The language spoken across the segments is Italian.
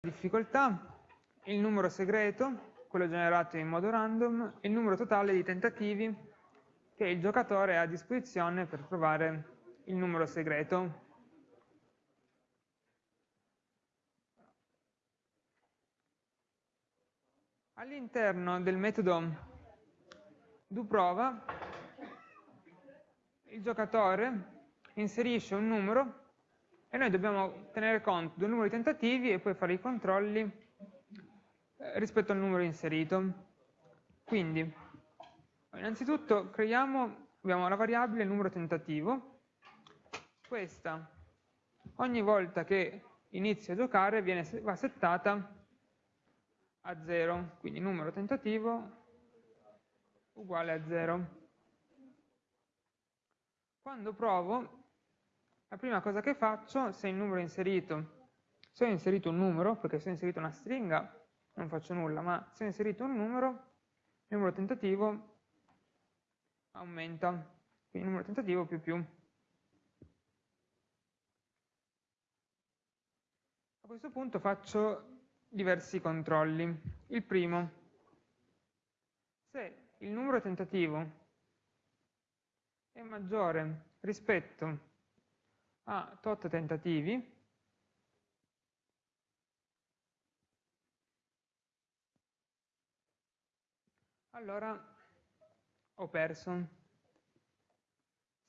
difficoltà, il numero segreto, quello generato in modo random, e il numero totale di tentativi che il giocatore ha a disposizione per trovare il numero segreto. All'interno del metodo doProva il giocatore inserisce un numero e noi dobbiamo tenere conto del numero di tentativi e poi fare i controlli eh, rispetto al numero inserito. Quindi, innanzitutto creiamo, abbiamo la variabile numero tentativo, questa ogni volta che inizio a giocare viene, va settata a 0, quindi numero tentativo uguale a 0. Quando provo, la prima cosa che faccio, se il numero è inserito, se ho inserito un numero, perché se ho inserito una stringa non faccio nulla, ma se ho inserito un numero, il numero tentativo aumenta, quindi numero tentativo più più. A questo punto faccio diversi controlli. Il primo, se il numero tentativo è maggiore rispetto a tot tentativi, allora ho perso.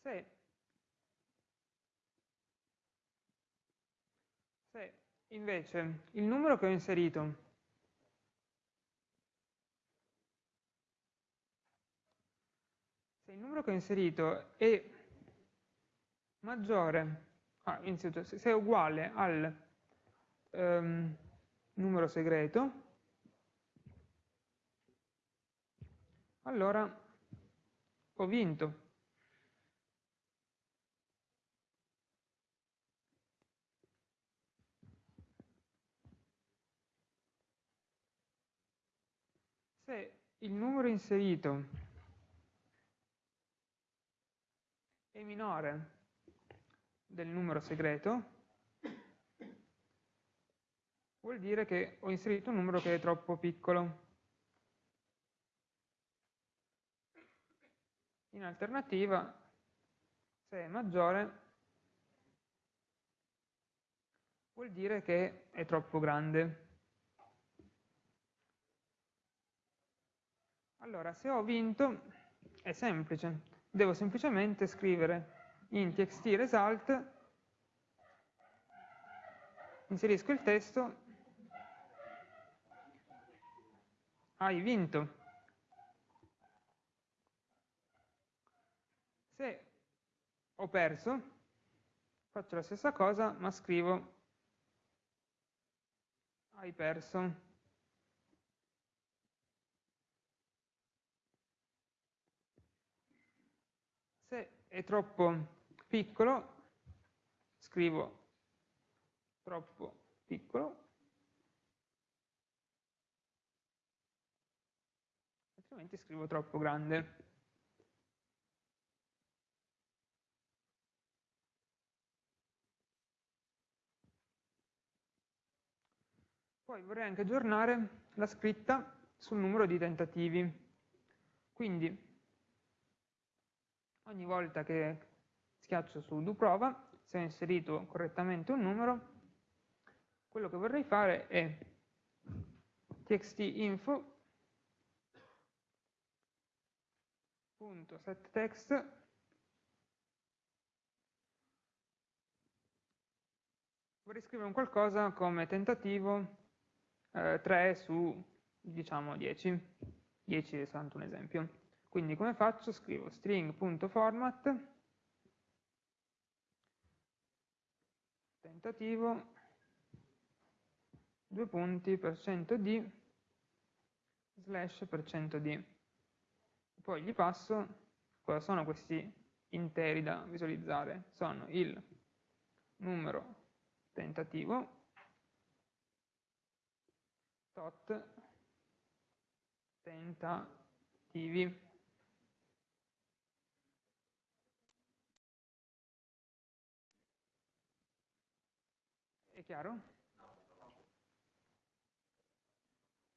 Se, se. Invece il numero che ho inserito. Se il numero che ho inserito è maggiore, ah, se è uguale al um, numero segreto, allora ho vinto. Se il numero inserito è minore del numero segreto, vuol dire che ho inserito un numero che è troppo piccolo. In alternativa, se è maggiore, vuol dire che è troppo grande. Allora, se ho vinto, è semplice. Devo semplicemente scrivere in txt result inserisco il testo hai vinto. Se ho perso faccio la stessa cosa ma scrivo hai perso. Se è troppo piccolo, scrivo troppo piccolo, altrimenti scrivo troppo grande. Poi vorrei anche aggiornare la scritta sul numero di tentativi. Quindi ogni volta che schiaccio su do prova, se ho inserito correttamente un numero, quello che vorrei fare è txtinfo.setText vorrei scrivere un qualcosa come tentativo eh, 3 su diciamo 10 10 è soltanto un esempio quindi come faccio? scrivo string.format tentativo, due punti, per cento di, slash per cento di. Poi gli passo cosa sono questi interi da visualizzare. Sono il numero tentativo, tot tentativi. È chiaro?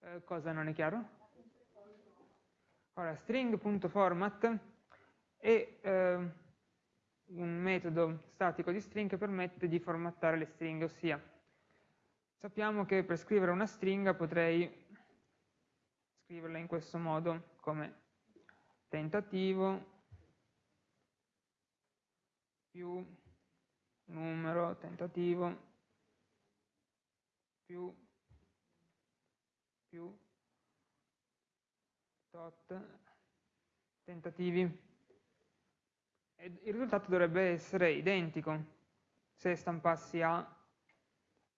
Eh, cosa non è chiaro? Ora, string.format è eh, un metodo statico di string che permette di formattare le stringhe, ossia sappiamo che per scrivere una stringa potrei scriverla in questo modo come tentativo più numero tentativo più più tot tentativi. E il risultato dovrebbe essere identico. Se stampassi A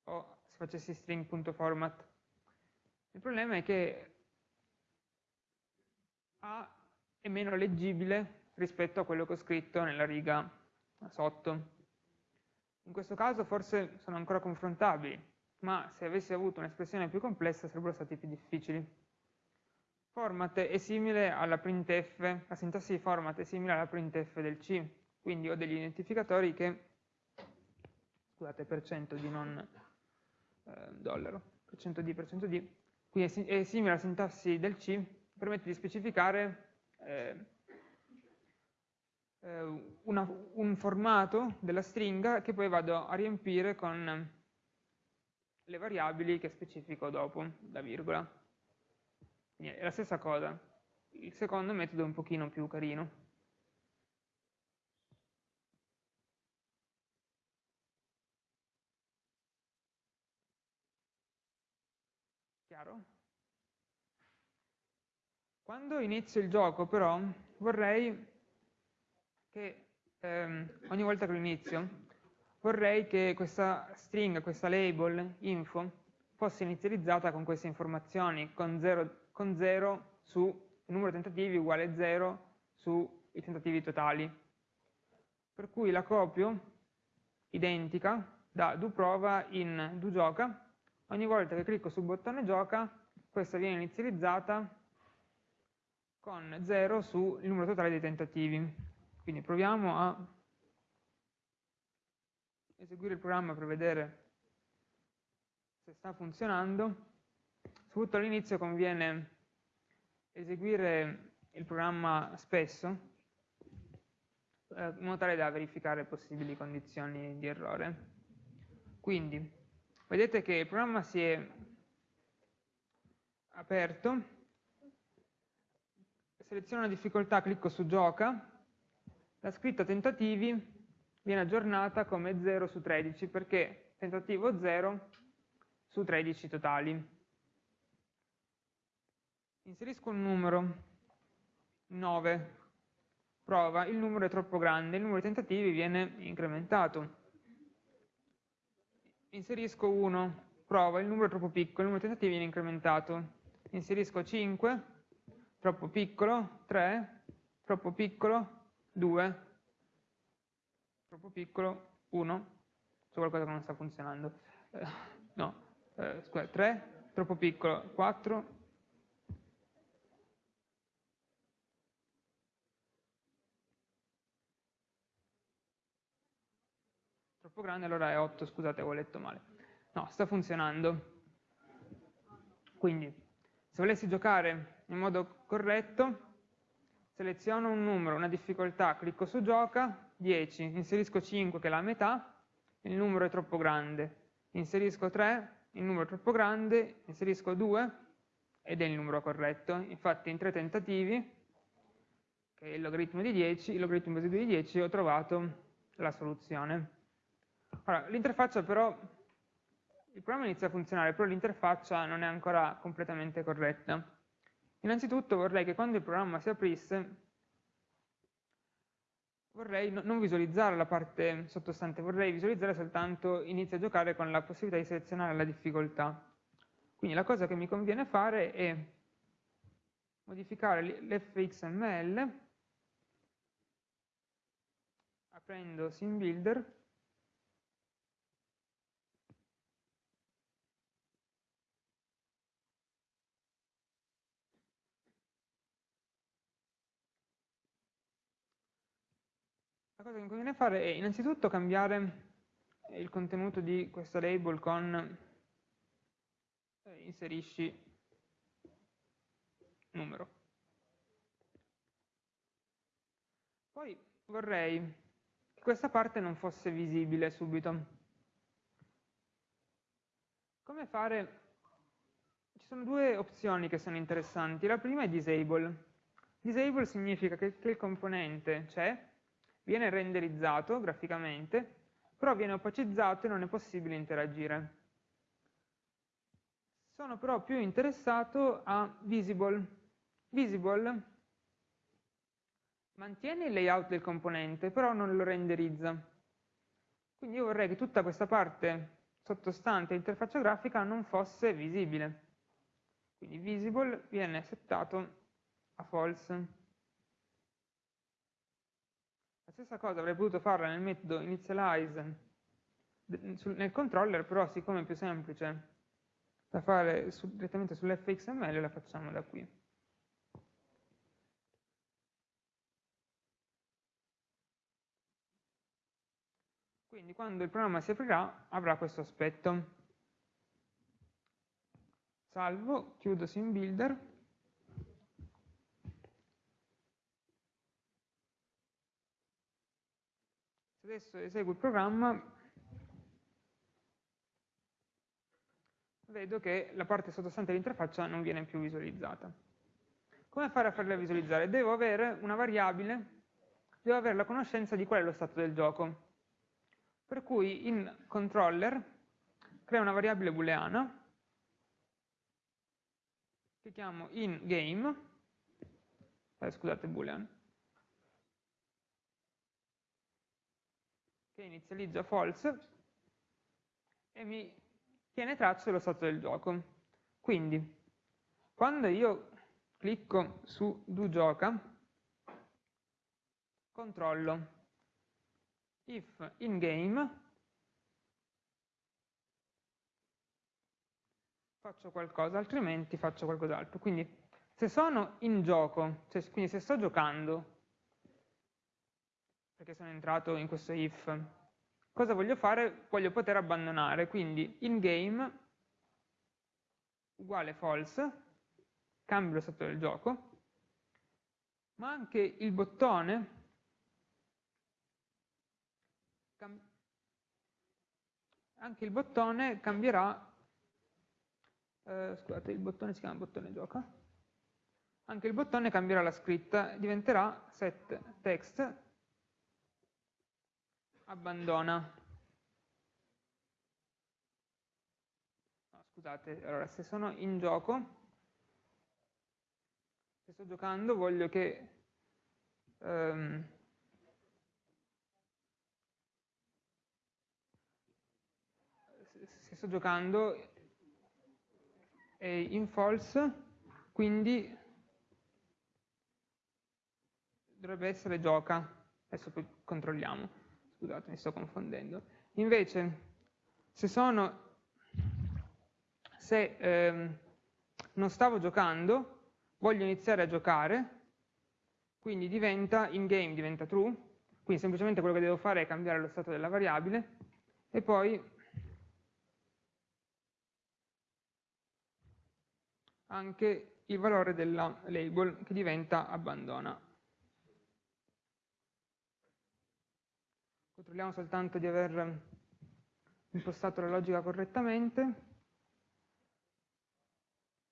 o se facessi string.format il problema è che A è meno leggibile rispetto a quello che ho scritto nella riga sotto. In questo caso forse sono ancora confrontabili ma se avessi avuto un'espressione più complessa sarebbero stati più difficili. Format è simile alla printf, la sintassi di format è simile alla printf del C, quindi ho degli identificatori che, scusate, per cento di non eh, dollaro, per cento di, per cento di, quindi è, simile alla sintassi del C, permette di specificare eh, eh, una, un formato della stringa che poi vado a riempire con le variabili che specifico dopo la virgola. Quindi è la stessa cosa. Il secondo metodo è un pochino più carino. Chiaro? Quando inizio il gioco però vorrei che ehm, ogni volta che lo inizio vorrei che questa stringa, questa label info fosse inizializzata con queste informazioni, con 0 con 0 su numero di tentativi uguale 0 sui tentativi totali. Per cui la copio identica da doProva in doGioca. Ogni volta che clicco sul bottone gioca, questa viene inizializzata con 0 sul numero totale dei tentativi. Quindi proviamo a eseguire il programma per vedere se sta funzionando. Soprattutto all'inizio conviene eseguire il programma spesso eh, in modo tale da verificare possibili condizioni di errore. Quindi, vedete che il programma si è aperto, seleziono la difficoltà, clicco su gioca, la scritta tentativi viene aggiornata come 0 su 13 perché tentativo 0 su 13 totali. Inserisco un numero 9 prova, il numero è troppo grande, il numero di tentativi viene incrementato. Inserisco 1 prova, il numero è troppo piccolo, il numero di tentativi viene incrementato. Inserisco 5 troppo piccolo, 3 troppo piccolo, 2 troppo piccolo, 1 c'è qualcosa che non sta funzionando eh, no, eh, scusa, 3 troppo piccolo, 4 troppo grande, allora è 8, scusate, avevo letto male. No, sta funzionando. Quindi, se volessi giocare in modo corretto, seleziono un numero, una difficoltà, clicco su gioca, 10, inserisco 5 che è la metà, il numero è troppo grande, inserisco 3, il numero è troppo grande, inserisco 2 ed è il numero corretto. Infatti in tre tentativi, che è il logaritmo di 10, il logaritmo residuo di 10, ho trovato la soluzione. L'interfaccia però, il programma inizia a funzionare, però l'interfaccia non è ancora completamente corretta. Innanzitutto vorrei che quando il programma si aprisse, vorrei non visualizzare la parte sottostante, vorrei visualizzare soltanto inizia a giocare con la possibilità di selezionare la difficoltà. Quindi la cosa che mi conviene fare è modificare l'fxml aprendo SimBuilder Cosa che conviene fare è innanzitutto cambiare il contenuto di questa label con eh, inserisci numero. Poi vorrei che questa parte non fosse visibile subito. Come fare? Ci sono due opzioni che sono interessanti. La prima è disable. Disable significa che il componente c'è, viene renderizzato graficamente, però viene opacizzato e non è possibile interagire. Sono però più interessato a visible. Visible mantiene il layout del componente, però non lo renderizza. Quindi io vorrei che tutta questa parte sottostante interfaccia grafica non fosse visibile. Quindi visible viene settato a false. Stessa cosa avrei potuto farla nel metodo initialize nel controller, però siccome è più semplice da fare su, direttamente sull'fxml, la facciamo da qui. Quindi quando il programma si aprirà avrà questo aspetto. Salvo, chiudo SimBuilder. Se adesso eseguo il programma, vedo che la parte sottostante dell'interfaccia non viene più visualizzata. Come fare a farla visualizzare? Devo avere una variabile, devo avere la conoscenza di qual è lo stato del gioco. Per cui in controller crea una variabile booleana che chiamo in game, eh, scusate boolean, che inizializza false e mi tiene traccia dello stato del gioco. Quindi, quando io clicco su do gioca, controllo if in game faccio qualcosa, altrimenti faccio qualcos'altro. Quindi se sono in gioco, cioè, quindi se sto giocando, perché sono entrato in questo if, cosa voglio fare? Voglio poter abbandonare, quindi in game uguale false, cambio lo stato del gioco, ma anche il bottone anche il bottone cambierà, eh, scusate, il bottone si chiama bottone gioca, anche il bottone cambierà la scritta, diventerà set text abbandona. No, scusate, allora se sono in gioco, se sto giocando voglio che ehm, sto giocando è in false, quindi dovrebbe essere gioca. Adesso poi controlliamo. Scusate, mi sto confondendo. Invece, se sono se ehm, non stavo giocando, voglio iniziare a giocare, quindi diventa in game diventa true, quindi semplicemente quello che devo fare è cambiare lo stato della variabile e poi anche il valore della label che diventa abbandona. Controlliamo soltanto di aver impostato la logica correttamente.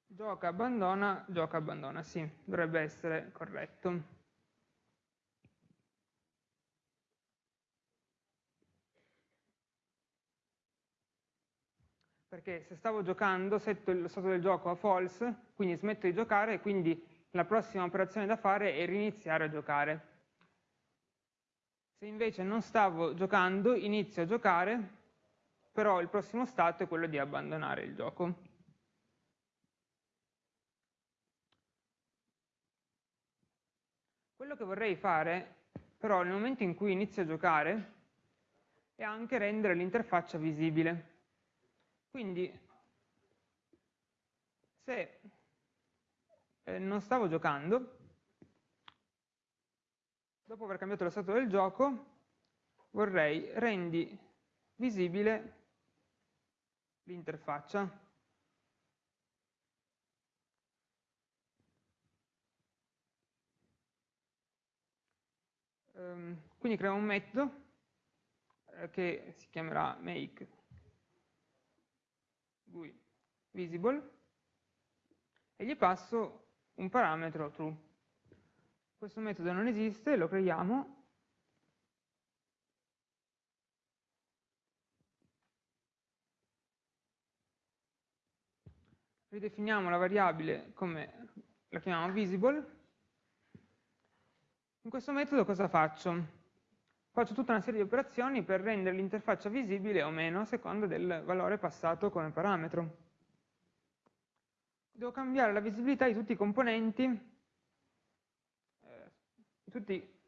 Gioca, abbandona, gioca, abbandona, sì, dovrebbe essere corretto. perché se stavo giocando setto lo stato del gioco a false, quindi smetto di giocare e quindi la prossima operazione da fare è riniziare a giocare. Se invece non stavo giocando, inizio a giocare, però il prossimo stato è quello di abbandonare il gioco. Quello che vorrei fare, però, nel momento in cui inizio a giocare, è anche rendere l'interfaccia visibile. Quindi, se eh, non stavo giocando, dopo aver cambiato lo stato del gioco, vorrei rendi visibile l'interfaccia. Ehm, quindi creo un metodo eh, che si chiamerà make GUI visible e gli passo un parametro true. Questo metodo non esiste, lo creiamo ridefiniamo la variabile come la chiamiamo visible. In questo metodo cosa faccio? Faccio tutta una serie di operazioni per rendere l'interfaccia visibile o meno a seconda del valore passato come parametro. Devo cambiare la visibilità di tutti i componenti, tutti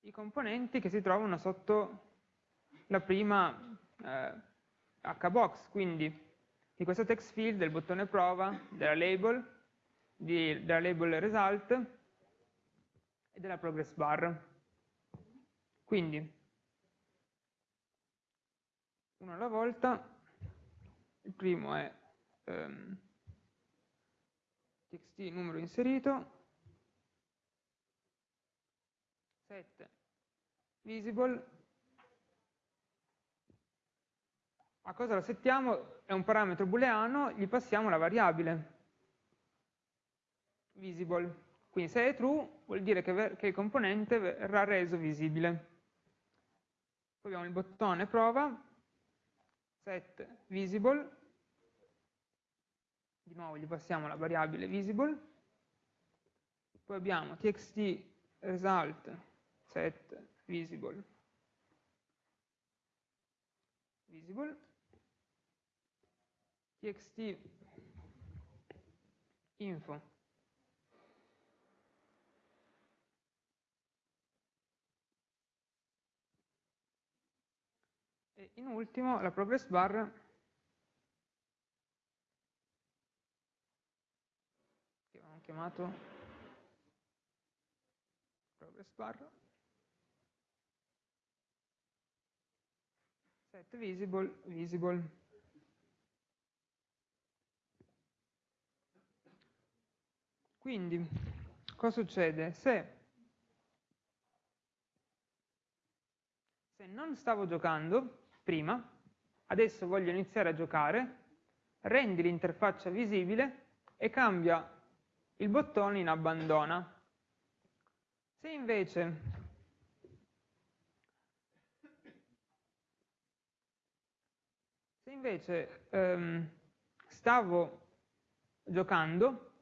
i componenti che si trovano sotto la prima eh, hbox, quindi di questo text field, del bottone prova, della label, di, della label result e della progress bar. Quindi, uno alla volta, il primo è um, txt numero inserito, set visible a cosa lo settiamo? È un parametro booleano, gli passiamo la variabile visible. Quindi se è true vuol dire che, che il componente verrà reso visibile. Poi abbiamo il bottone prova, set visible, di nuovo gli passiamo la variabile visible, poi abbiamo txt result set visible, visible. Txt info. E in ultimo la progress bar. Che abbiamo chiamato progress bar set visible visible Quindi, cosa succede? Se, se non stavo giocando prima, adesso voglio iniziare a giocare, rendi l'interfaccia visibile e cambia il bottone in abbandona. Se invece invece ehm, stavo giocando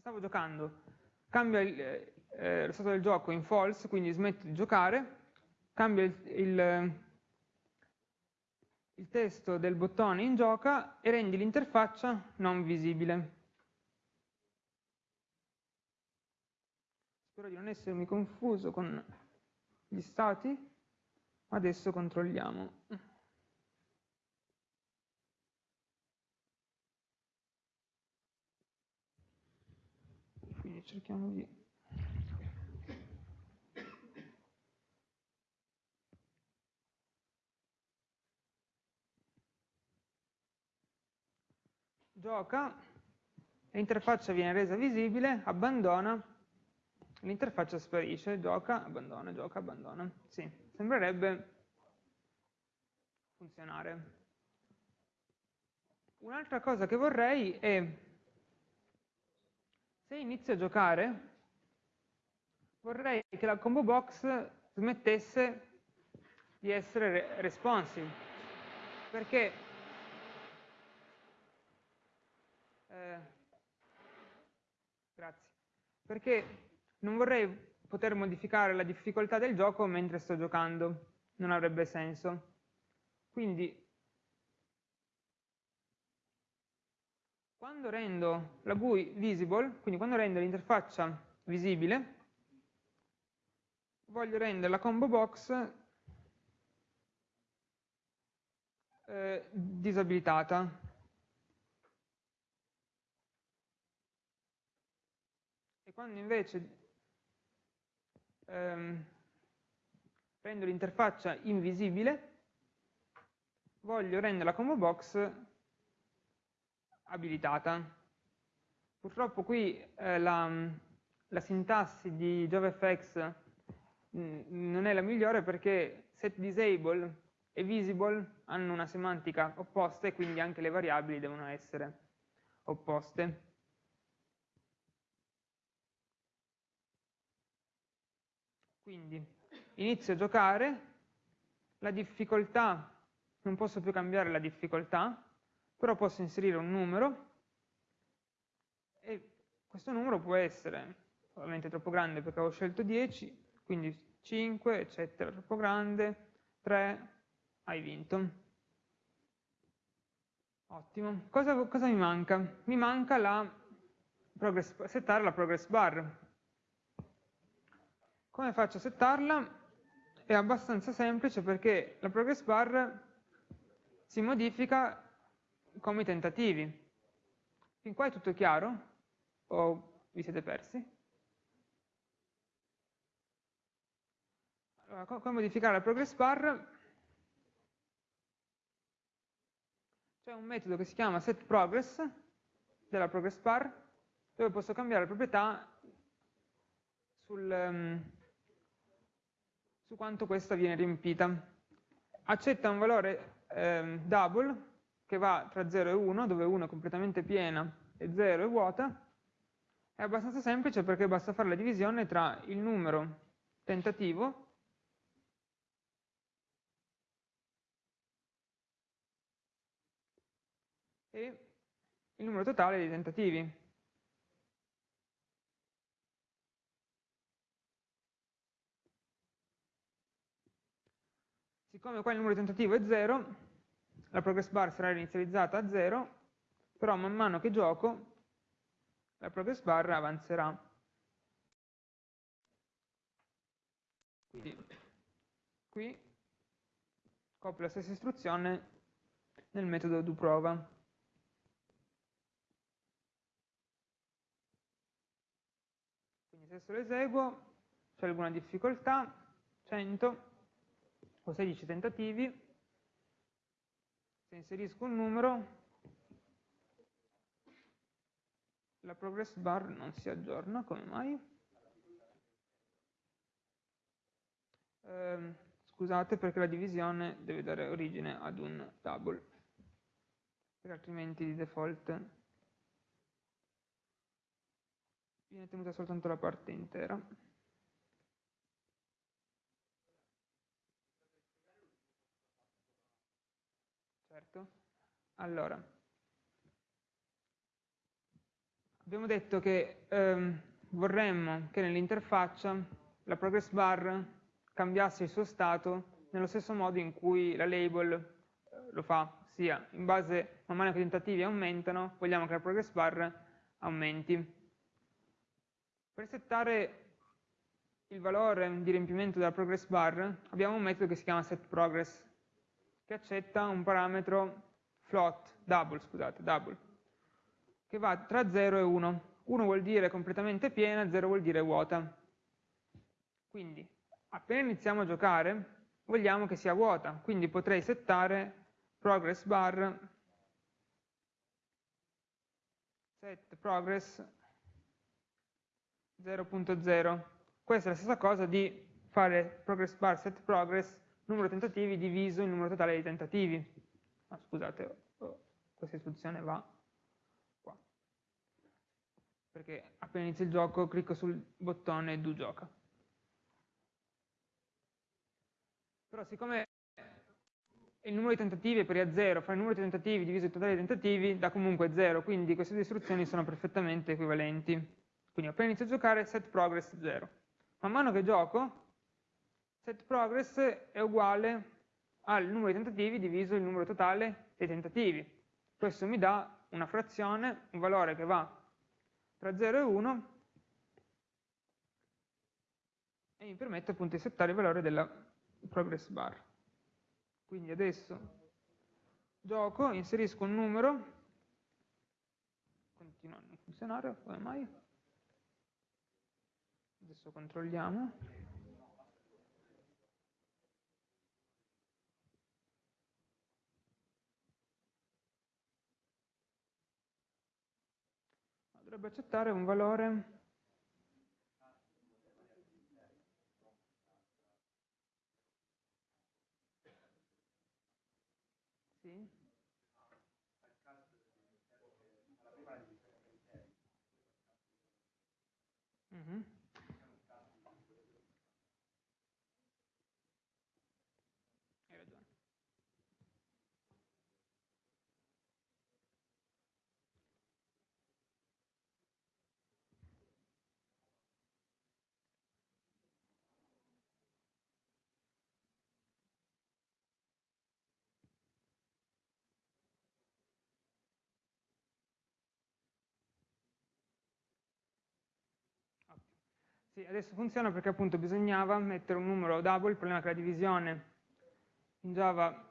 se stavo giocando, cambia il, eh, lo stato del gioco in false, quindi smetto di giocare, cambia il, il, il testo del bottone in gioca e rendi l'interfaccia non visibile. Spero di non essermi confuso con gli stati, adesso controlliamo. quindi cerchiamo di gioca, l'interfaccia viene resa visibile, abbandona, l'interfaccia sparisce, gioca, abbandona, gioca, abbandona. Sì, sembrerebbe funzionare. Un'altra cosa che vorrei è se inizio a giocare, vorrei che la combo box smettesse di essere responsive, perché eh, grazie, perché non vorrei poter modificare la difficoltà del gioco mentre sto giocando, non avrebbe senso. Quindi Quando rendo la GUI visible, quindi quando rendo l'interfaccia visibile, voglio rendere la combo box eh, disabilitata. E quando invece ehm, rendo l'interfaccia invisibile, voglio rendere la combo box abilitata. Purtroppo qui eh, la, la sintassi di JavaFX mm, non è la migliore perché setDisable e visible hanno una semantica opposta e quindi anche le variabili devono essere opposte. Quindi inizio a giocare, la difficoltà, non posso più cambiare la difficoltà, però posso inserire un numero e questo numero può essere ovviamente troppo grande perché avevo scelto 10, quindi 5, eccetera, troppo grande, 3, hai vinto. Ottimo. Cosa, cosa mi manca? Mi manca la progress, settare la progress bar. Come faccio a settarla? È abbastanza semplice perché la progress bar si modifica come i tentativi. Fin qua è tutto chiaro? O vi siete persi? Allora, come modificare la progress bar? C'è un metodo che si chiama setProgress della progress bar dove posso cambiare proprietà sul, um, su quanto questa viene riempita. Accetta un valore um, double che va tra 0 e 1, dove 1 è completamente piena e 0 è vuota. È abbastanza semplice perché basta fare la divisione tra il numero tentativo e il numero totale di tentativi. Siccome qua il numero tentativo è 0, la progress bar sarà inizializzata a 0, però man mano che gioco la progress bar avanzerà. Quindi qui copio la stessa istruzione nel metodo doProva. adesso lo eseguo, c'è alguna difficoltà, 100, ho 16 tentativi, se inserisco un numero, la progress bar non si aggiorna, come mai? Eh, scusate perché la divisione deve dare origine ad un double, perché altrimenti di default viene tenuta soltanto la parte intera. Certo. Allora, abbiamo detto che ehm, vorremmo che nell'interfaccia la progress bar cambiasse il suo stato nello stesso modo in cui la label eh, lo fa, ossia in base man mano che i tentativi aumentano, vogliamo che la progress bar aumenti. Per settare il valore di riempimento della progress bar abbiamo un metodo che si chiama setProgress che accetta un parametro float, double, scusate, double, che va tra 0 e 1. 1 vuol dire completamente piena, 0 vuol dire vuota. Quindi, appena iniziamo a giocare, vogliamo che sia vuota, quindi potrei settare progress bar set progress 0.0. Questa è la stessa cosa di fare progress bar set progress numero di tentativi diviso il numero totale di tentativi. Ah, scusate, oh, questa istruzione va qua. Perché appena inizio il gioco clicco sul bottone do gioca. Però siccome il numero di tentativi è pari a 0, fare il numero di tentativi diviso il totale di tentativi dà comunque 0, quindi queste due istruzioni sono perfettamente equivalenti. Quindi appena inizio a giocare set progress 0. Man mano che gioco, set progress è uguale al numero di tentativi diviso il numero totale dei tentativi. Questo mi dà una frazione, un valore che va tra 0 e 1 e mi permette appunto di settare il valore della progress bar. Quindi adesso gioco, inserisco un numero, continua a non funzionare, come mai? Adesso controlliamo. Dovrebbe accettare un valore Sì, adesso funziona perché appunto bisognava mettere un numero double, il problema è che la divisione in Java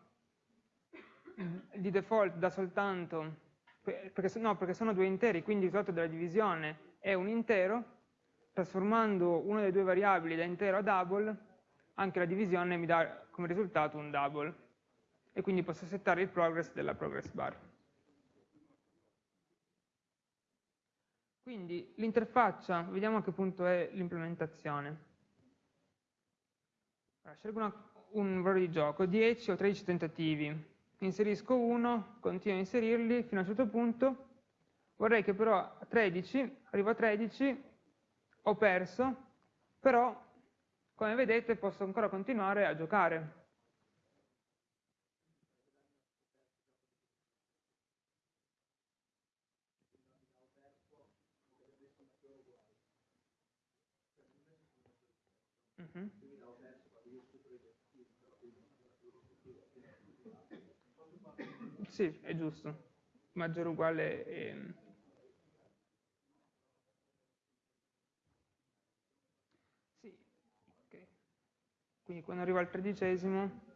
di default dà soltanto, perché, no, perché sono due interi, quindi il risultato della divisione è un intero, trasformando una delle due variabili da intero a double, anche la divisione mi dà come risultato un double, e quindi posso settare il progress della progress bar. Quindi l'interfaccia, vediamo a che punto è l'implementazione. Allora, scelgo una, un valore di gioco, 10 o 13 tentativi, inserisco uno, continuo a inserirli fino a un certo punto, vorrei che però a 13, arrivo a 13, ho perso, però come vedete posso ancora continuare a giocare. Sì, è giusto. Maggiore uguale... È... Sì, ok. Quindi quando arriva al tredicesimo...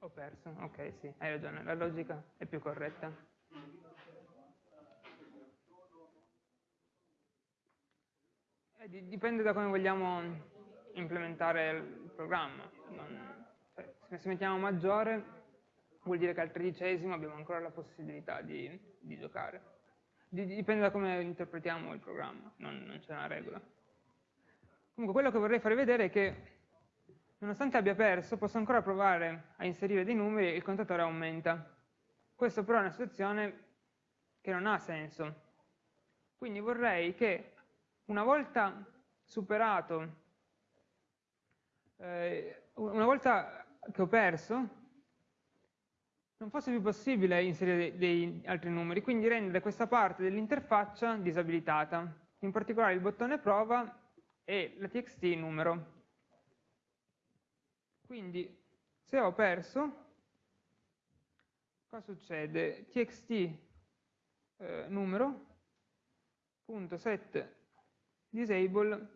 Ho perso, ok, sì, hai ragione, la logica è più corretta. dipende da come vogliamo implementare il programma. Non, cioè, se mettiamo maggiore vuol dire che al tredicesimo abbiamo ancora la possibilità di, di giocare. Dipende da come interpretiamo il programma, non, non c'è una regola. Comunque quello che vorrei farvi vedere è che nonostante abbia perso posso ancora provare a inserire dei numeri e il contatore aumenta. Questo però è una situazione che non ha senso. Quindi vorrei che una volta superato, eh, una volta che ho perso, non fosse più possibile inserire dei, altri numeri, quindi rendere questa parte dell'interfaccia disabilitata, in particolare il bottone prova e la txt numero. Quindi se ho perso, cosa succede? txt eh, numero punto set disable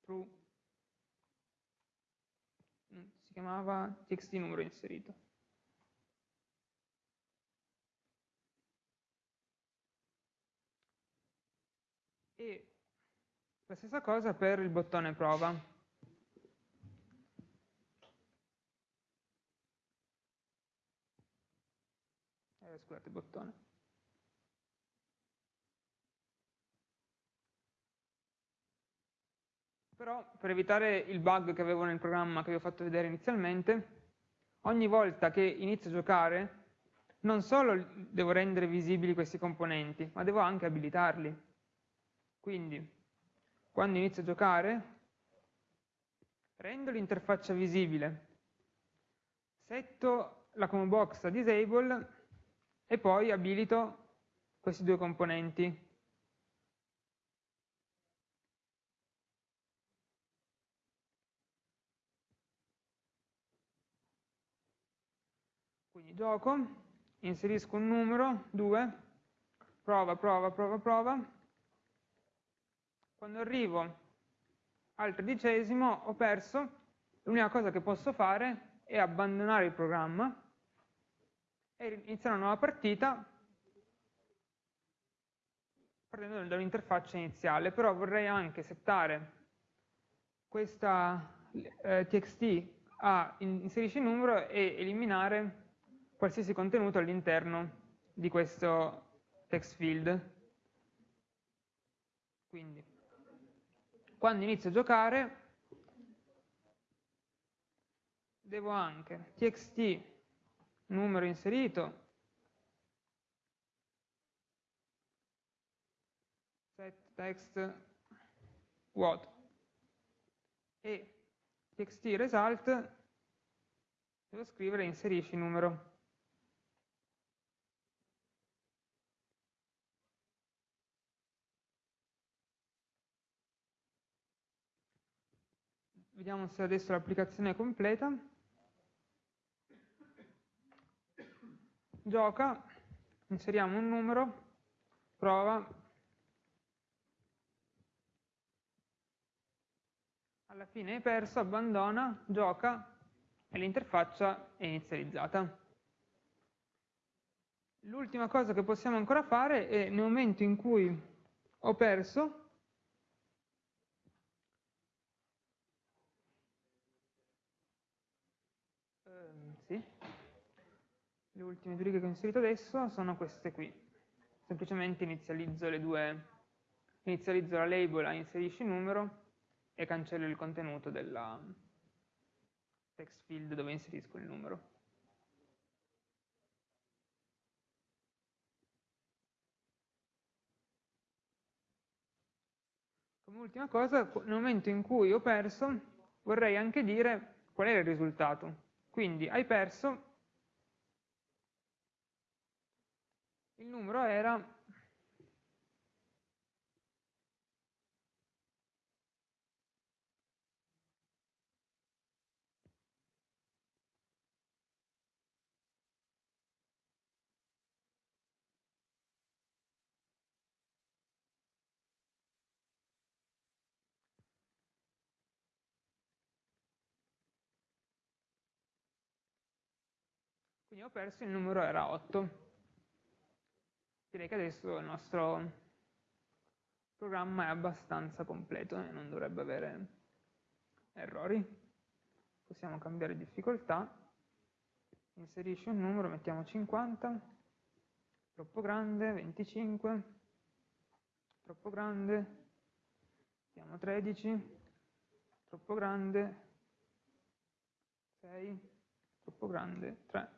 true mm, si chiamava txt numero inserito. E la stessa cosa per il bottone prova. Eh, scusate bottone Però per evitare il bug che avevo nel programma che vi ho fatto vedere inizialmente, ogni volta che inizio a giocare, non solo devo rendere visibili questi componenti, ma devo anche abilitarli. Quindi, quando inizio a giocare, rendo l'interfaccia visibile, setto la combo box a disable e poi abilito questi due componenti Quindi gioco, inserisco un numero, 2, prova, prova, prova, prova. Quando arrivo al tredicesimo ho perso, l'unica cosa che posso fare è abbandonare il programma e iniziare una nuova partita partendo dall'interfaccia iniziale, però vorrei anche settare questa eh, txt a inserisci numero e eliminare qualsiasi contenuto all'interno di questo text field. Quindi, quando inizio a giocare, devo anche txt numero inserito, set text what e txt result devo scrivere inserisci numero. Vediamo se adesso l'applicazione è completa. Gioca, inseriamo un numero, prova, alla fine hai perso, abbandona, gioca e l'interfaccia è inizializzata. L'ultima cosa che possiamo ancora fare è nel momento in cui ho perso, Le ultime due righe che ho inserito adesso sono queste qui. Semplicemente inizializzo le due, inizializzo la label a inserisci numero e cancello il contenuto della text field dove inserisco il numero. Come ultima cosa, nel momento in cui ho perso, vorrei anche dire qual è il risultato. Quindi hai perso il numero era Quindi ho perso il numero era 8 direi che adesso il nostro programma è abbastanza completo e non dovrebbe avere errori. Possiamo cambiare difficoltà, inserisci un numero, mettiamo 50, troppo grande, 25, troppo grande, mettiamo 13, troppo grande, 6, troppo grande, 3,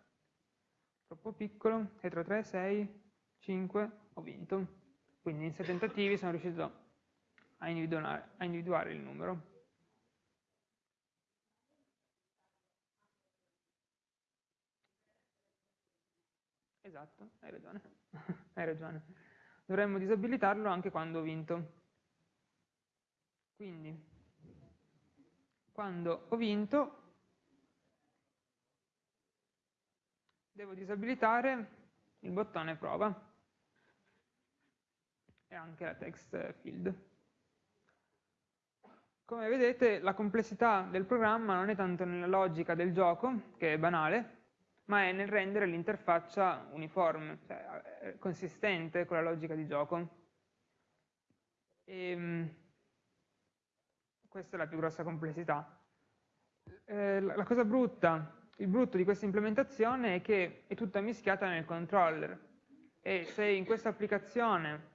troppo piccolo, dietro 3, 6, 5 ho vinto. Quindi in 6 tentativi sono riuscito a individuare, a individuare il numero. Esatto, hai ragione. hai ragione. Dovremmo disabilitarlo anche quando ho vinto. Quindi, quando ho vinto, devo disabilitare il bottone prova e anche la text field. Come vedete la complessità del programma non è tanto nella logica del gioco, che è banale, ma è nel rendere l'interfaccia uniforme, cioè eh, consistente con la logica di gioco. E, ehm, questa è la più grossa complessità. Eh, la cosa brutta, il brutto di questa implementazione è che è tutta mischiata nel controller e se in questa applicazione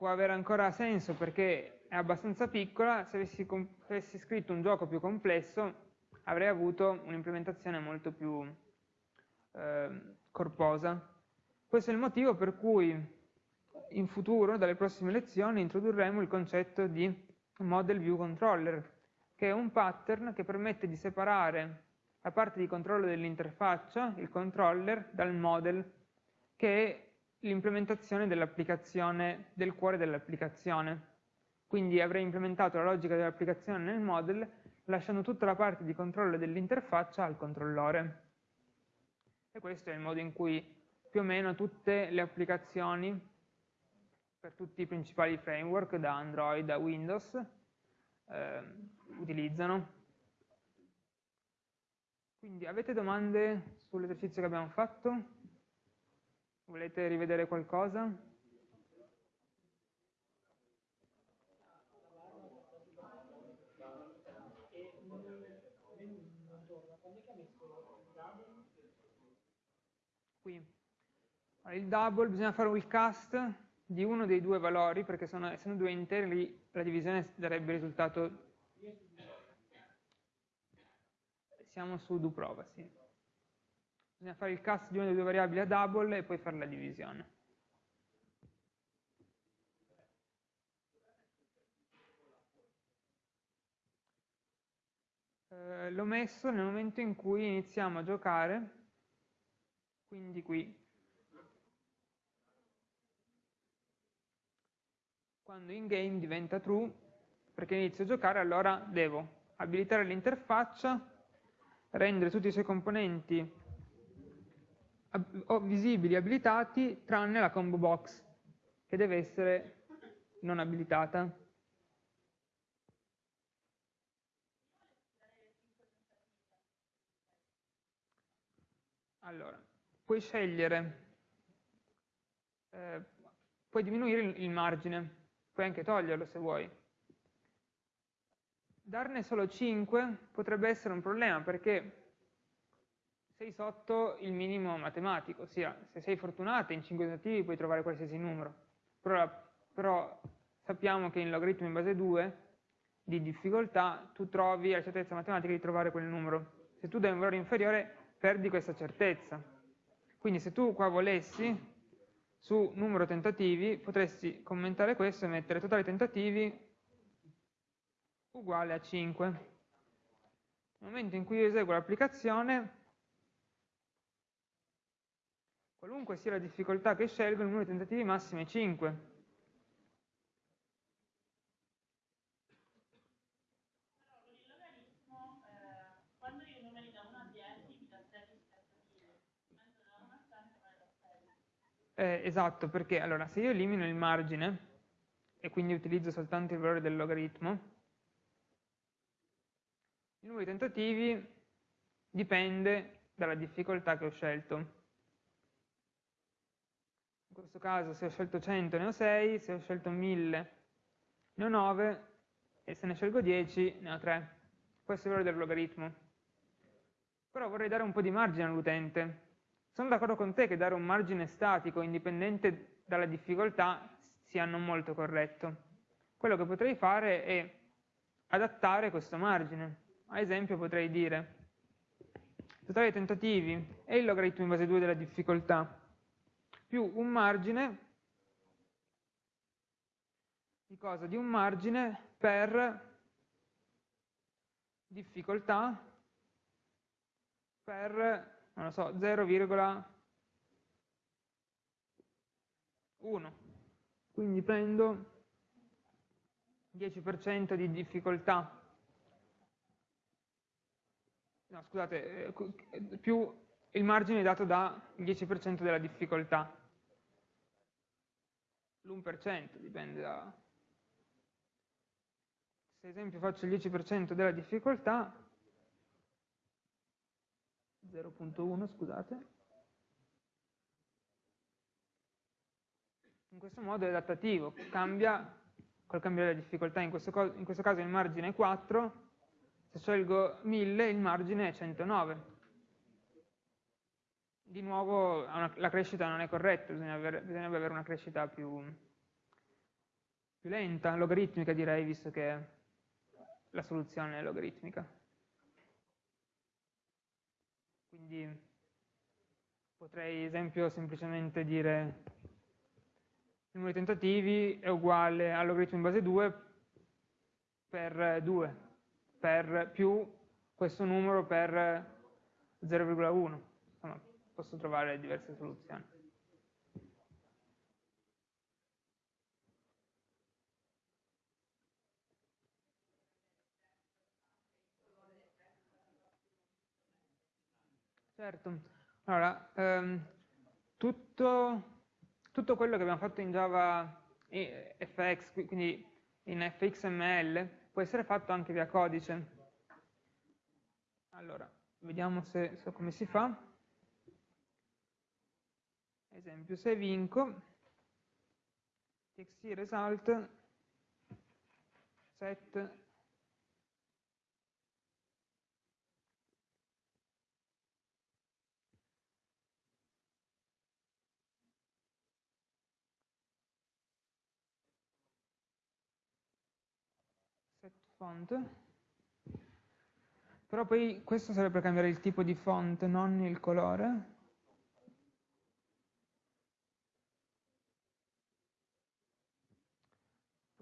può avere ancora senso perché è abbastanza piccola, se avessi, avessi scritto un gioco più complesso avrei avuto un'implementazione molto più eh, corposa. Questo è il motivo per cui in futuro, dalle prossime lezioni, introdurremo il concetto di Model View Controller, che è un pattern che permette di separare la parte di controllo dell'interfaccia, il controller, dal model, che l'implementazione dell'applicazione, del cuore dell'applicazione. Quindi avrei implementato la logica dell'applicazione nel model, lasciando tutta la parte di controllo dell'interfaccia al controllore. E questo è il modo in cui più o meno tutte le applicazioni per tutti i principali framework, da Android a Windows, eh, utilizzano. Quindi avete domande sull'esercizio che abbiamo fatto? Volete rivedere qualcosa? Qui. il double bisogna fare un cast di uno dei due valori, perché sono, essendo due interi la divisione darebbe risultato... Siamo su do prova, sì. Bisogna fare il cast di una delle due variabili a double e poi fare la divisione. Eh, L'ho messo nel momento in cui iniziamo a giocare, quindi qui. Quando in game diventa true, perché inizio a giocare, allora devo abilitare l'interfaccia, rendere tutti i suoi componenti visibili, abilitati, tranne la combo box, che deve essere non abilitata. Allora, puoi scegliere, eh, puoi diminuire il, il margine, puoi anche toglierlo se vuoi. Darne solo 5 potrebbe essere un problema perché sei sotto il minimo matematico, ossia se sei fortunato in 5 tentativi puoi trovare qualsiasi numero, però, però sappiamo che in logaritmo in base 2 di difficoltà tu trovi la certezza matematica di trovare quel numero. Se tu dai un valore inferiore perdi questa certezza. Quindi se tu qua volessi su numero tentativi potresti commentare questo e mettere totale tentativi uguale a 5. Nel momento in cui io eseguo l'applicazione Qualunque sia la difficoltà che scelgo, il numero di tentativi massimi è 5. Eh, esatto, perché allora se io elimino il margine e quindi utilizzo soltanto il valore del logaritmo, il numero di tentativi dipende dalla difficoltà che ho scelto in questo caso se ho scelto 100 ne ho 6, se ho scelto 1000 ne ho 9 e se ne scelgo 10 ne ho 3. Questo è il valore del logaritmo. Però vorrei dare un po' di margine all'utente. Sono d'accordo con te che dare un margine statico indipendente dalla difficoltà sia non molto corretto. Quello che potrei fare è adattare questo margine. Ad esempio potrei dire totale dei tentativi è il logaritmo in base 2 della difficoltà più un margine di cosa? Di un margine per difficoltà per, non lo so, 0,1. Quindi prendo 10% di difficoltà. No, scusate, eh, più il margine dato dal 10% della difficoltà l'1% dipende da... Se ad esempio faccio il 10% della difficoltà, 0.1 scusate, in questo modo è adattativo, cambia col cambiare la difficoltà, in questo, in questo caso il margine è 4, se scelgo 1000 il margine è 109 di nuovo una, la crescita non è corretta, bisogna avere, bisognerebbe avere una crescita più, più lenta, logaritmica direi, visto che la soluzione è logaritmica. Quindi potrei, esempio, semplicemente dire il numero di tentativi è uguale al logaritmo in base 2 per 2, per più questo numero per 0,1 posso trovare diverse soluzioni. Certo, allora, ehm, tutto, tutto, quello che abbiamo fatto in Java FX, quindi in FXML, può essere fatto anche via codice. Allora, vediamo se so come si fa esempio se vinco txt result set set font Però poi questo serve per cambiare il tipo di font, non il colore.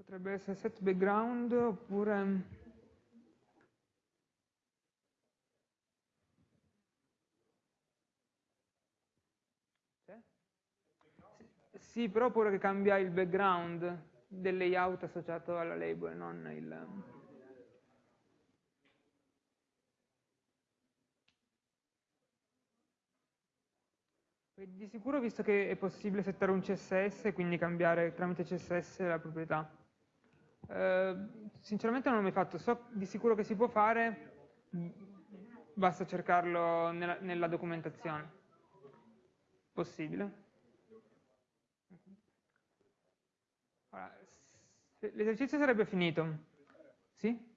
Potrebbe essere set background oppure... Sì, però pure che cambia il background del layout associato alla label, non il... Di sicuro visto che è possibile settare un CSS quindi cambiare tramite CSS la proprietà. Eh, sinceramente non l'ho mai fatto, so di sicuro che si può fare, basta cercarlo nella, nella documentazione. Possibile. L'esercizio sarebbe finito. Sì?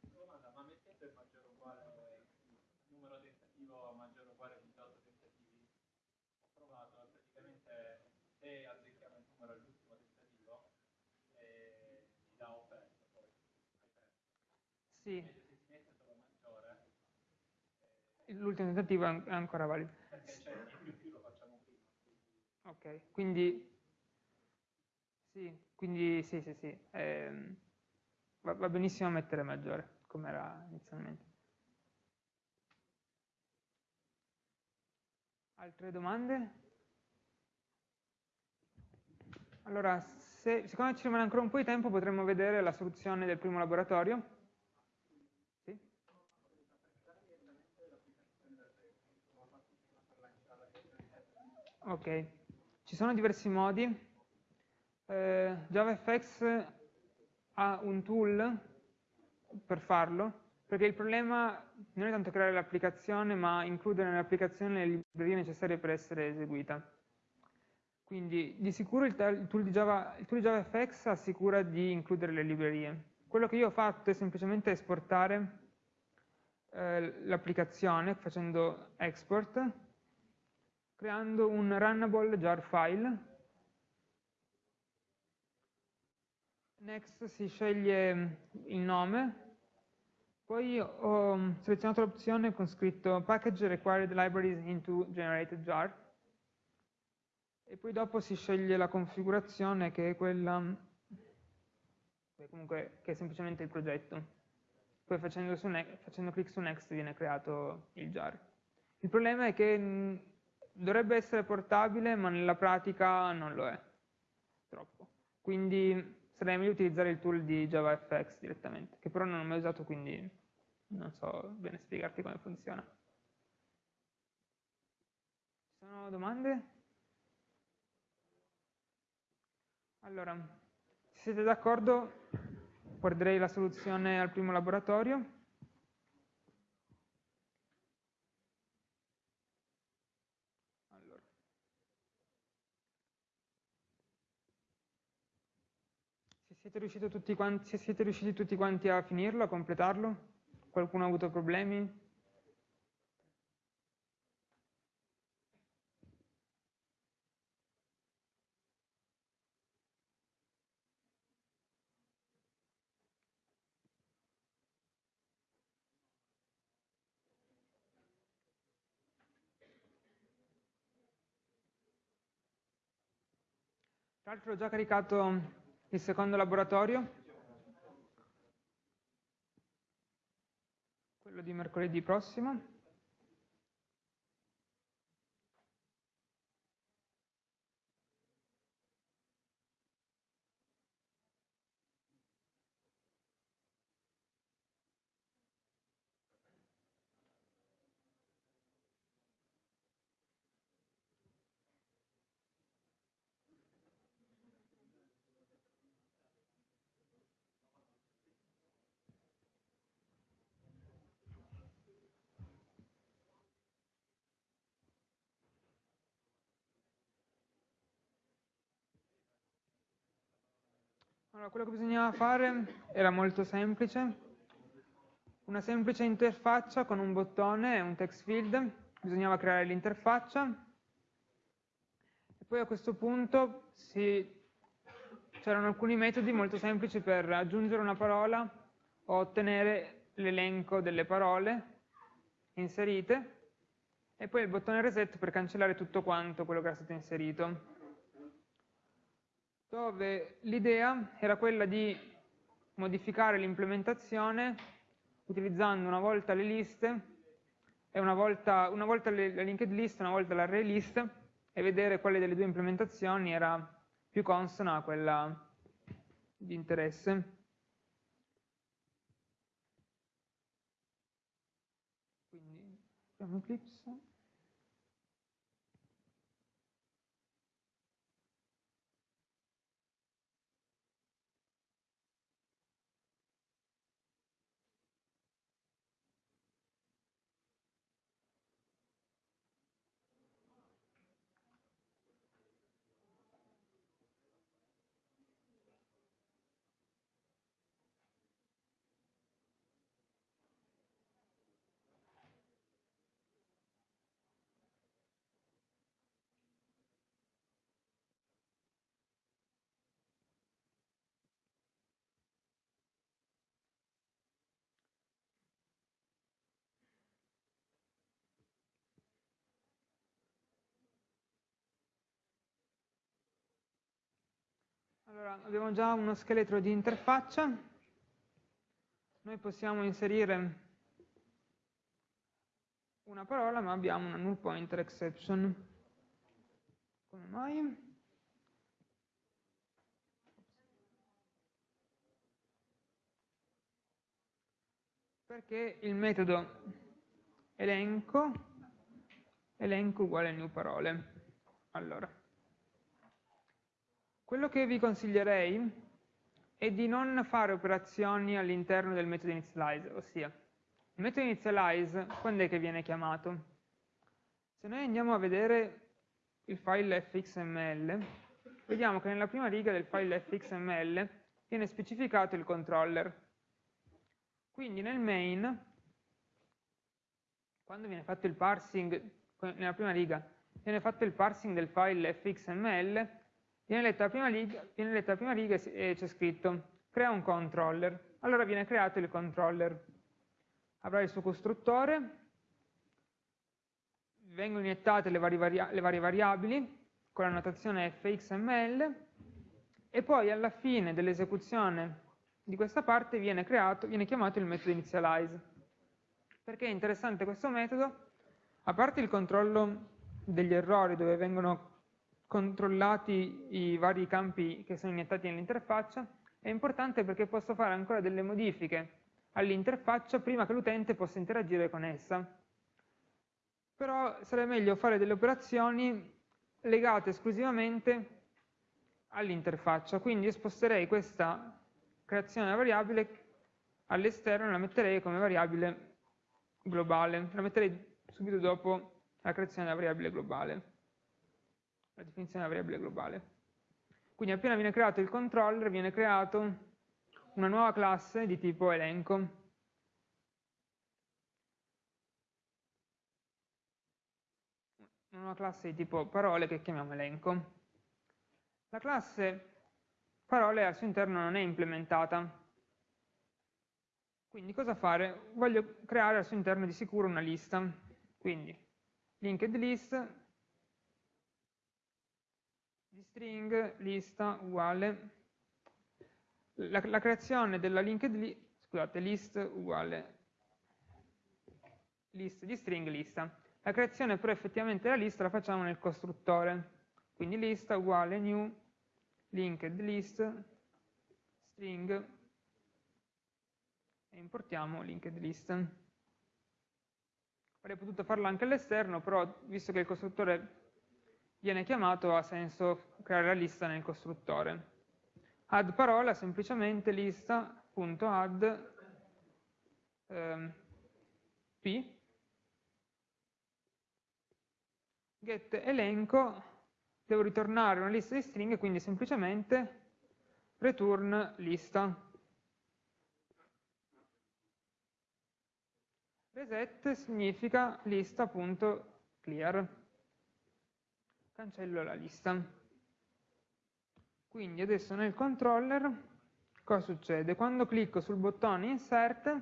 Sì. L'ultimo tentativo è ancora valido. Ok, quindi sì, quindi sì, sì, sì. Eh, va, va benissimo mettere maggiore, come era inizialmente. Altre domande? Allora, se, siccome ci rimane ancora un po' di tempo, potremmo vedere la soluzione del primo laboratorio. Ok, ci sono diversi modi. Eh, JavaFX ha un tool per farlo, perché il problema non è tanto creare l'applicazione, ma includere nell'applicazione le librerie necessarie per essere eseguita. Quindi di sicuro il, tool di Java, il tool di JavaFX assicura di includere le librerie. Quello che io ho fatto è semplicemente esportare eh, l'applicazione facendo export creando un runnable jar file. Next si sceglie il nome, poi ho selezionato l'opzione con scritto package required libraries into generated jar e poi dopo si sceglie la configurazione che è quella comunque che è semplicemente il progetto. Poi facendo, facendo clic su next viene creato il jar. Il problema è che dovrebbe essere portabile, ma nella pratica non lo è troppo. Quindi sarebbe meglio utilizzare il tool di JavaFX direttamente, che però non ho mai usato, quindi non so bene spiegarti come funziona. Ci sono domande? Allora, se siete d'accordo, guarderei la soluzione al primo laboratorio. Siete quanti, siete riusciti tutti quanti a finirlo, a completarlo? Qualcuno ha avuto problemi? Tra l'altro ho già caricato il secondo laboratorio, quello di mercoledì prossimo. Allora, quello che bisognava fare era molto semplice, una semplice interfaccia con un bottone e un text field, bisognava creare l'interfaccia. E poi a questo punto c'erano alcuni metodi molto semplici per aggiungere una parola o ottenere l'elenco delle parole inserite. E poi il bottone reset per cancellare tutto quanto quello che era stato inserito dove l'idea era quella di modificare l'implementazione utilizzando una volta le liste e una volta, una volta la linked list, una volta l'array list e vedere quale delle due implementazioni era più consona a quella di interesse. Quindi apriamo Eclipse. Allora, abbiamo già uno scheletro di interfaccia. Noi possiamo inserire una parola, ma abbiamo una null pointer exception. Come mai? Perché il metodo elenco, elenco uguale new parole. Allora, quello che vi consiglierei è di non fare operazioni all'interno del metodo initialize, ossia il metodo initialize quando è che viene chiamato? Se noi andiamo a vedere il file fxml, vediamo che nella prima riga del file fxml viene specificato il controller. Quindi nel main, quando viene fatto il parsing, nella prima riga, viene fatto il parsing del file fxml, Viene letta la prima riga, letta la prima riga e c'è scritto crea un controller. Allora viene creato il controller. Avrà il suo costruttore, vengono iniettate le le varie variabili con la notazione fxml e poi alla fine dell'esecuzione di questa parte viene, creato, viene chiamato il metodo initialize. Perché è interessante questo metodo? A parte il controllo degli errori dove vengono controllati i vari campi che sono iniettati nell'interfaccia, è importante perché posso fare ancora delle modifiche all'interfaccia prima che l'utente possa interagire con essa. Però sarebbe meglio fare delle operazioni legate esclusivamente all'interfaccia, quindi sposterei questa creazione della variabile all'esterno e la metterei come variabile globale, la metterei subito dopo la creazione della variabile globale la definizione della variabile globale. Quindi appena viene creato il controller, viene creato una nuova classe di tipo elenco. Una nuova classe di tipo parole che chiamiamo elenco. La classe parole al suo interno non è implementata. Quindi cosa fare? Voglio creare al suo interno di sicuro una lista. Quindi linked list di string lista uguale la, la creazione della linked list, scusate, list uguale list di string lista. La creazione però effettivamente della lista la facciamo nel costruttore. Quindi lista uguale new linked list string e importiamo linked list. Avrei potuto farlo anche all'esterno, però visto che il costruttore viene chiamato ha senso creare la lista nel costruttore. Add parola semplicemente lista.add ehm, p get elenco devo ritornare una lista di stringhe quindi semplicemente return lista reset significa lista.clear cancello la lista. Quindi adesso nel controller cosa succede? Quando clicco sul bottone insert,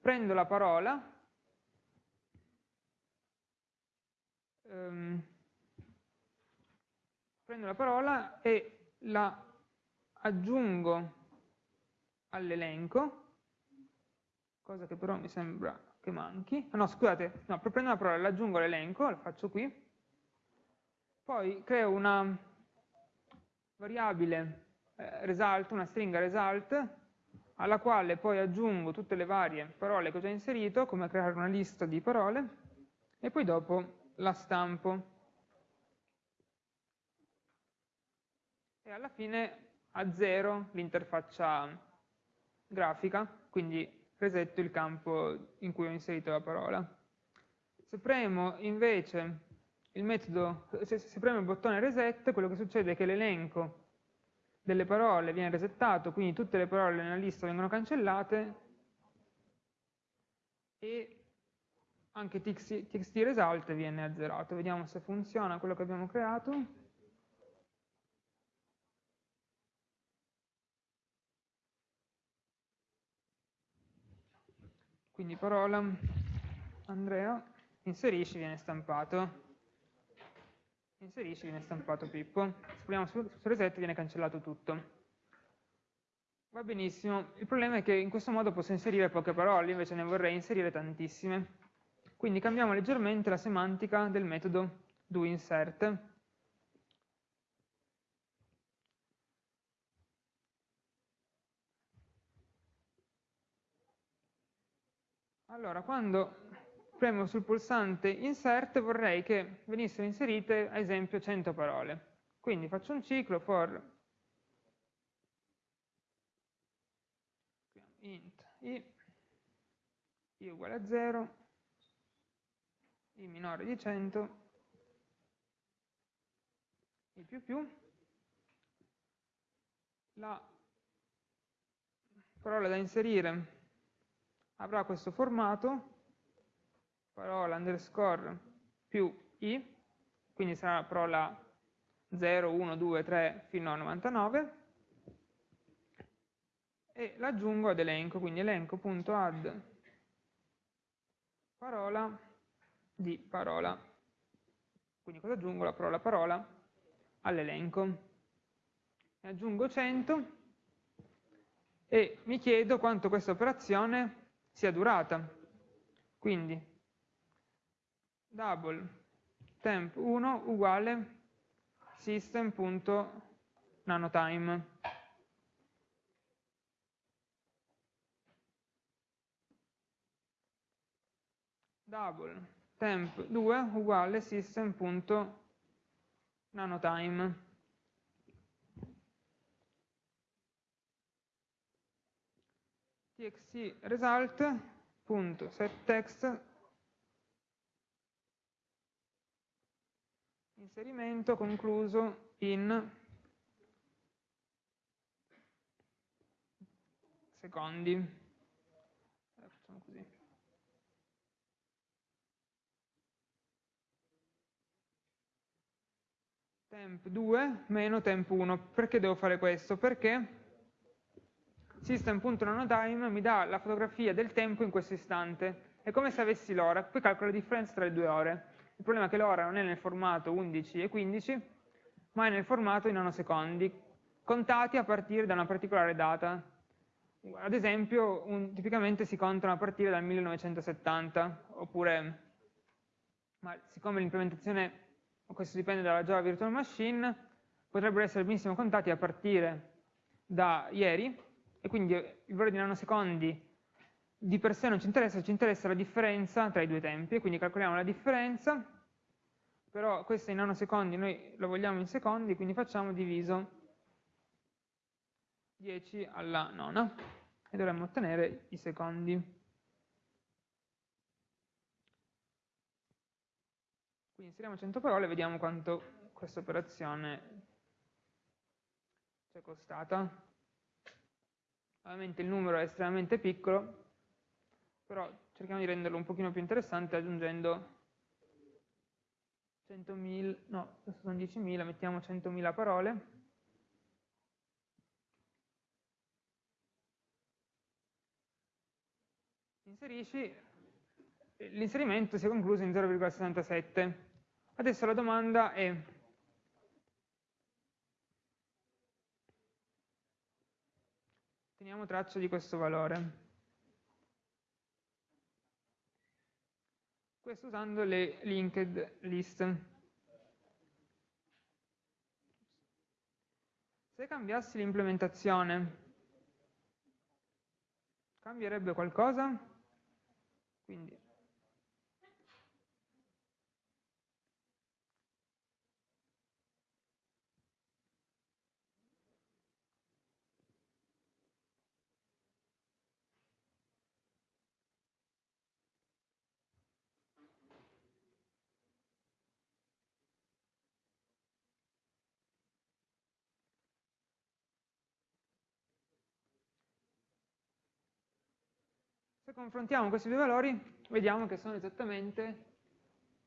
prendo la parola ehm, prendo la parola e la aggiungo all'elenco, cosa che però mi sembra che manchi. No, scusate, no, prendo la parola, l'aggiungo all'elenco, la faccio qui, poi creo una variabile eh, result, una stringa result, alla quale poi aggiungo tutte le varie parole che ho già inserito, come creare una lista di parole, e poi dopo la stampo. E alla fine a zero l'interfaccia grafica, quindi resetto il campo in cui ho inserito la parola. Se premo invece il metodo, se, se premo il bottone reset, quello che succede è che l'elenco delle parole viene resettato, quindi tutte le parole nella lista vengono cancellate e anche txt result viene azzerato. Vediamo se funziona quello che abbiamo creato. Quindi parola Andrea, inserisci, viene stampato inserisci viene stampato Pippo, se proviamo su, su reset viene cancellato tutto. Va benissimo, il problema è che in questo modo posso inserire poche parole, invece ne vorrei inserire tantissime. Quindi cambiamo leggermente la semantica del metodo doInsert. Allora, quando premo sul pulsante insert vorrei che venissero inserite ad esempio 100 parole. Quindi faccio un ciclo for int i, i uguale a 0, i minore di 100, i più più, la parola da inserire avrà questo formato parola underscore più i, quindi sarà la parola 0, 1, 2, 3 fino a 99, e l'aggiungo ad elenco, quindi elenco.add parola di parola. Quindi cosa aggiungo? La parola parola all'elenco. Ne aggiungo 100 e mi chiedo quanto questa operazione sia durata. Quindi double temp 1 uguale system.nanotime. Double temp 2 uguale system.nanotime. txt result.setText inserimento concluso in secondi. Eh, facciamo così. Temp 2 meno temp 1. Perché devo fare questo? Perché system.nanotime mi dà la fotografia del tempo in questo istante. È come se avessi l'ora, poi calcolo la differenza tra le due ore. Il problema è che l'ora non è nel formato 11 e 15, ma è nel formato in nanosecondi, contati a partire da una particolare data. Ad esempio, un, tipicamente si contano a partire dal 1970, oppure, ma siccome l'implementazione, questo dipende dalla Java Virtual Machine, potrebbero essere benissimo contati a partire da ieri, e quindi il valore di nanosecondi di per sé non ci interessa, ci interessa la differenza tra i due tempi, quindi calcoliamo la differenza, però questa in nanosecondi noi lo vogliamo in secondi, quindi facciamo diviso 10 alla nona e dovremmo ottenere i secondi. Quindi inseriamo 100 parole e vediamo quanto questa operazione ci è costata. Ovviamente il numero è estremamente piccolo, però cerchiamo di renderlo un pochino più interessante aggiungendo 100.000, no, questo sono 10.000, mettiamo 100.000 parole. Inserisci, l'inserimento si è concluso in 0,67. Adesso la domanda è, teniamo traccia di questo valore. Questo usando le linked list. Se cambiassi l'implementazione, cambierebbe qualcosa? Quindi confrontiamo questi due valori, vediamo che sono esattamente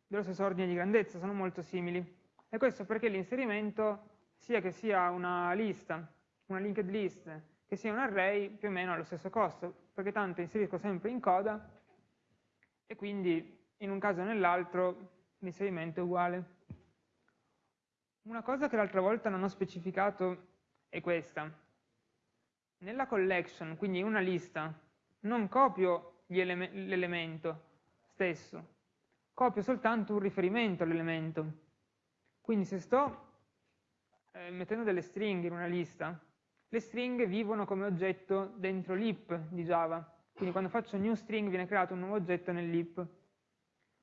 dello stesso ordine di grandezza, sono molto simili. E questo perché l'inserimento, sia che sia una lista, una linked list, che sia un array, più o meno ha lo stesso costo, perché tanto inserisco sempre in coda e quindi in un caso o nell'altro l'inserimento è uguale. Una cosa che l'altra volta non ho specificato è questa. Nella collection, quindi in una lista, non copio l'elemento stesso, copio soltanto un riferimento all'elemento. Quindi se sto eh, mettendo delle stringhe in una lista, le stringhe vivono come oggetto dentro l'ip di Java. Quindi quando faccio new string viene creato un nuovo oggetto nell'ip.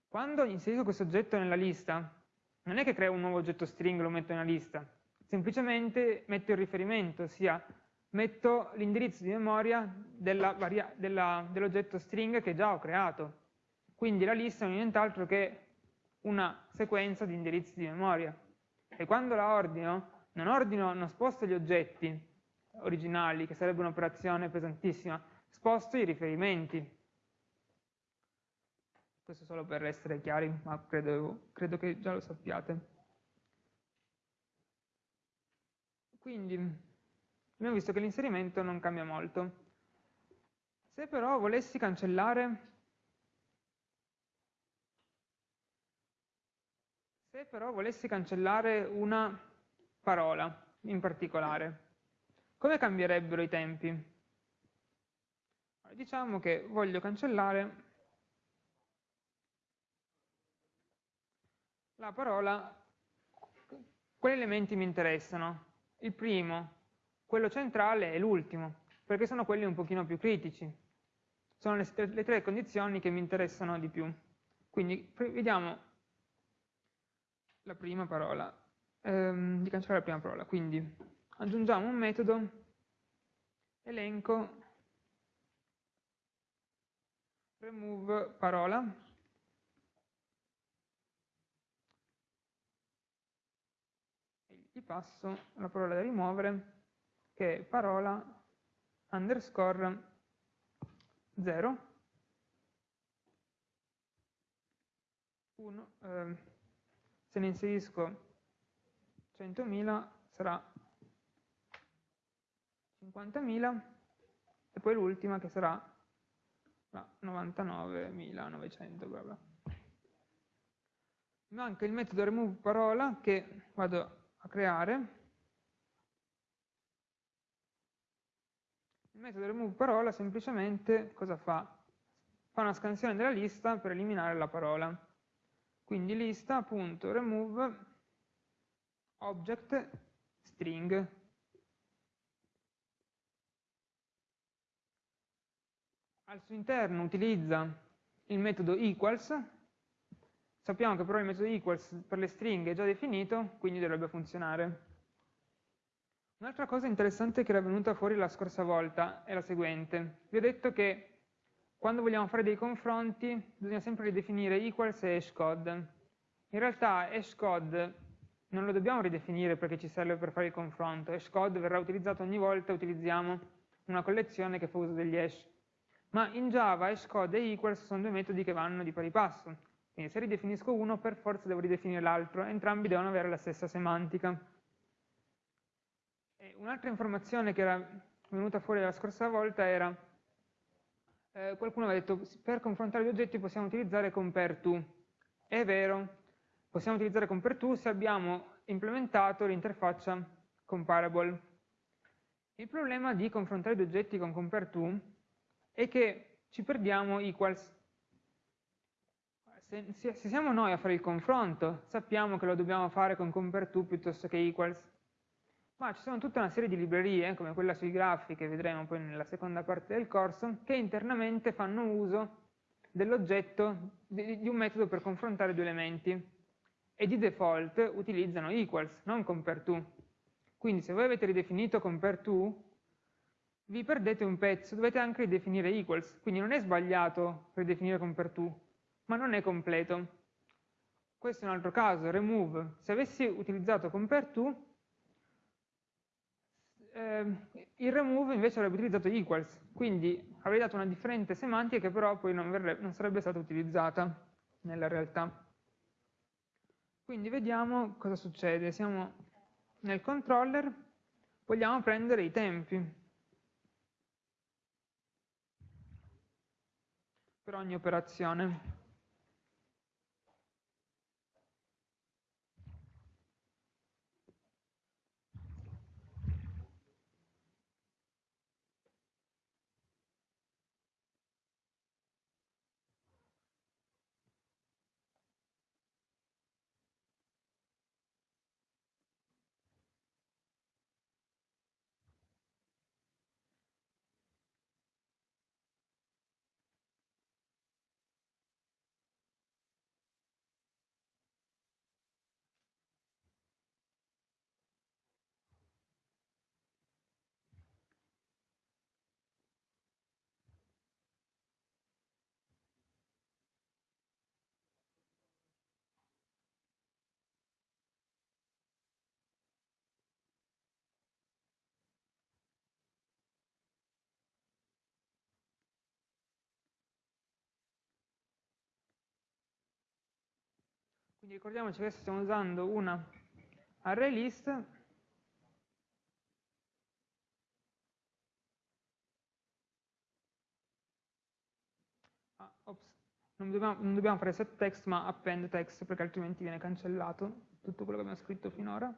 Quando inserisco questo oggetto nella lista, non è che creo un nuovo oggetto string e lo metto nella lista, semplicemente metto il riferimento, ossia metto l'indirizzo di memoria dell'oggetto dell string che già ho creato. Quindi la lista non è nient'altro che una sequenza di indirizzi di memoria. E quando la ordino, non ordino, non sposto gli oggetti originali, che sarebbe un'operazione pesantissima, sposto i riferimenti. Questo solo per essere chiari, ma credo, credo che già lo sappiate. Quindi, abbiamo visto che l'inserimento non cambia molto. Se però volessi cancellare se però volessi cancellare una parola in particolare, come cambierebbero i tempi? Diciamo che voglio cancellare la parola, quali elementi mi interessano? Il primo, quello centrale è l'ultimo, perché sono quelli un pochino più critici. Sono le, le tre condizioni che mi interessano di più. Quindi vediamo la prima parola, ehm, di cancellare la prima parola. Quindi aggiungiamo un metodo elenco remove parola gli passo la parola da rimuovere che è parola underscore 0 1 eh, se ne inserisco 100.000 sarà 50.000 e poi l'ultima che sarà 99.900 manca il metodo remove parola che vado a creare Il metodo remove parola semplicemente cosa fa? Fa una scansione della lista per eliminare la parola. Quindi lista.remove object string. Al suo interno utilizza il metodo equals. Sappiamo che però il metodo equals per le stringhe è già definito, quindi dovrebbe funzionare. Un'altra cosa interessante che era venuta fuori la scorsa volta è la seguente. Vi ho detto che quando vogliamo fare dei confronti bisogna sempre ridefinire equals e hashcode. In realtà hashcode non lo dobbiamo ridefinire perché ci serve per fare il confronto. Hashcode verrà utilizzato ogni volta utilizziamo una collezione che fa uso degli hash. Ma in Java hashcode e equals sono due metodi che vanno di pari passo. Quindi se ridefinisco uno per forza devo ridefinire l'altro, entrambi devono avere la stessa semantica. Un'altra informazione che era venuta fuori la scorsa volta era, eh, qualcuno aveva detto, per confrontare gli oggetti possiamo utilizzare compare to. È vero, possiamo utilizzare compare2 se abbiamo implementato l'interfaccia comparable. Il problema di confrontare due oggetti con compare2 è che ci perdiamo equals. Se, se, siamo noi a fare il confronto, sappiamo che lo dobbiamo fare con compare2 piuttosto che equals, ma ci sono tutta una serie di librerie, come quella sui grafi che vedremo poi nella seconda parte del corso, che internamente fanno uso dell'oggetto, di, di un metodo per confrontare due elementi e di default utilizzano equals, non compare2. Quindi se voi avete ridefinito compare2, vi perdete un pezzo, dovete anche ridefinire equals, quindi non è sbagliato ridefinire compare2, ma non è completo. Questo è un altro caso, remove. Se avessi utilizzato compare2, eh, il remove invece avrebbe utilizzato equals, quindi avrei dato una differente semantica che però poi non, verrebbe, non sarebbe stata utilizzata nella realtà. Quindi vediamo cosa succede. Siamo nel controller, vogliamo prendere i tempi. Per ogni operazione. Quindi ricordiamoci che adesso stiamo usando una array list ah, non, dobbiamo, non dobbiamo fare set text ma append text perché altrimenti viene cancellato tutto quello che abbiamo scritto finora.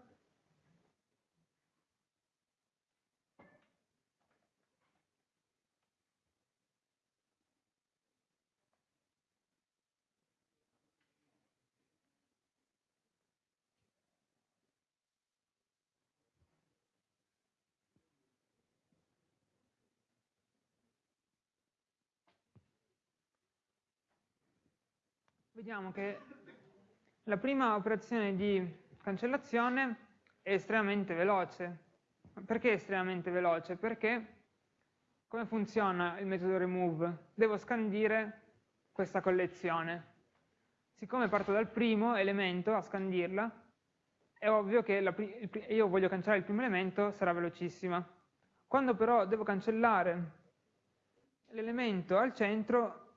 Vediamo che la prima operazione di cancellazione è estremamente veloce. Perché è estremamente veloce? Perché come funziona il metodo remove? Devo scandire questa collezione. Siccome parto dal primo elemento a scandirla, è ovvio che la, io voglio cancellare il primo elemento, sarà velocissima. Quando però devo cancellare l'elemento al centro,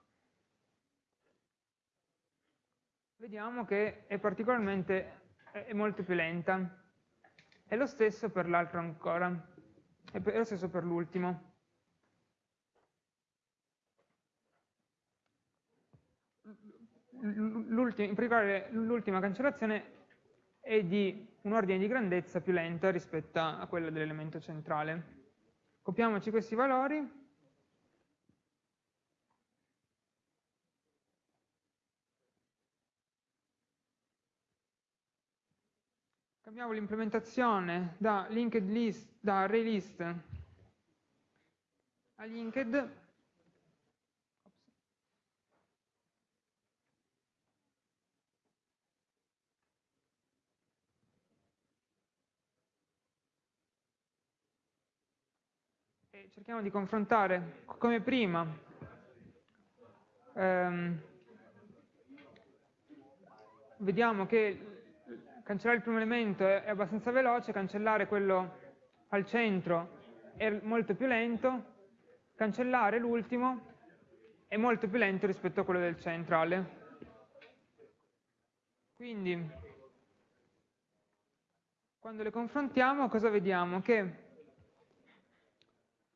vediamo che è particolarmente, è molto più lenta. È lo stesso per l'altro ancora, è lo stesso per l'ultimo. in particolare l'ultima cancellazione è di un ordine di grandezza più lenta rispetto a quella dell'elemento centrale. Copiamoci questi valori Cambiamo l'implementazione da linked list, da array list a linked. E cerchiamo di confrontare come prima ehm, vediamo che cancellare il primo elemento è abbastanza veloce, cancellare quello al centro è molto più lento, cancellare l'ultimo è molto più lento rispetto a quello del centrale. Quindi, quando le confrontiamo, cosa vediamo? Che,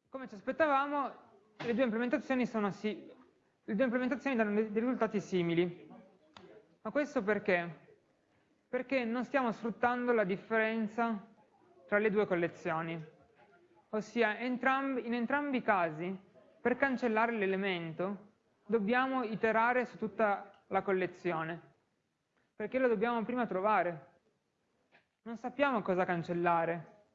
come ci aspettavamo, le due implementazioni, sono le due implementazioni danno dei risultati simili. Ma questo perché? Perché non stiamo sfruttando la differenza tra le due collezioni. Ossia, entrambi, in entrambi i casi, per cancellare l'elemento, dobbiamo iterare su tutta la collezione, perché lo dobbiamo prima trovare. Non sappiamo cosa cancellare.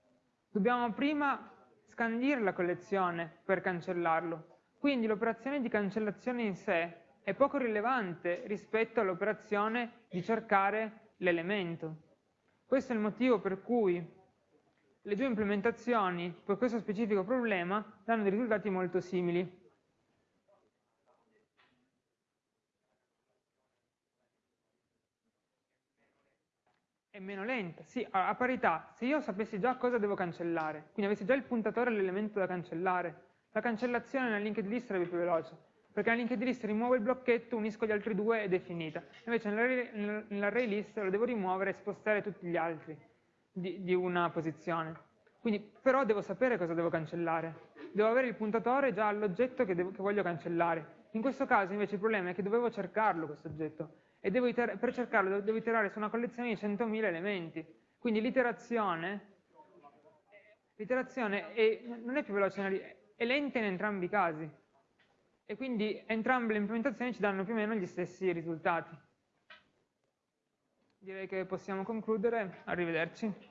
Dobbiamo prima scandire la collezione per cancellarlo. Quindi l'operazione di cancellazione in sé è poco rilevante rispetto all'operazione di cercare l'elemento. Questo è il motivo per cui le due implementazioni per questo specifico problema danno dei risultati molto simili. È meno lenta, sì, a parità, se io sapessi già cosa devo cancellare, quindi avessi già il puntatore all'elemento da cancellare, la cancellazione nella linked list sarebbe più veloce, perché linked list rimuovo il blocchetto, unisco gli altri due ed è finita. Invece nell'array list lo devo rimuovere e spostare tutti gli altri di, di una posizione. Quindi però devo sapere cosa devo cancellare. Devo avere il puntatore già all'oggetto che, che, voglio cancellare. In questo caso invece il problema è che dovevo cercarlo questo oggetto e per cercarlo devo iterare su una collezione di 100.000 elementi. Quindi l'iterazione non è più veloce, è lenta in entrambi i casi. E quindi entrambe le implementazioni ci danno più o meno gli stessi risultati. Direi che possiamo concludere. Arrivederci.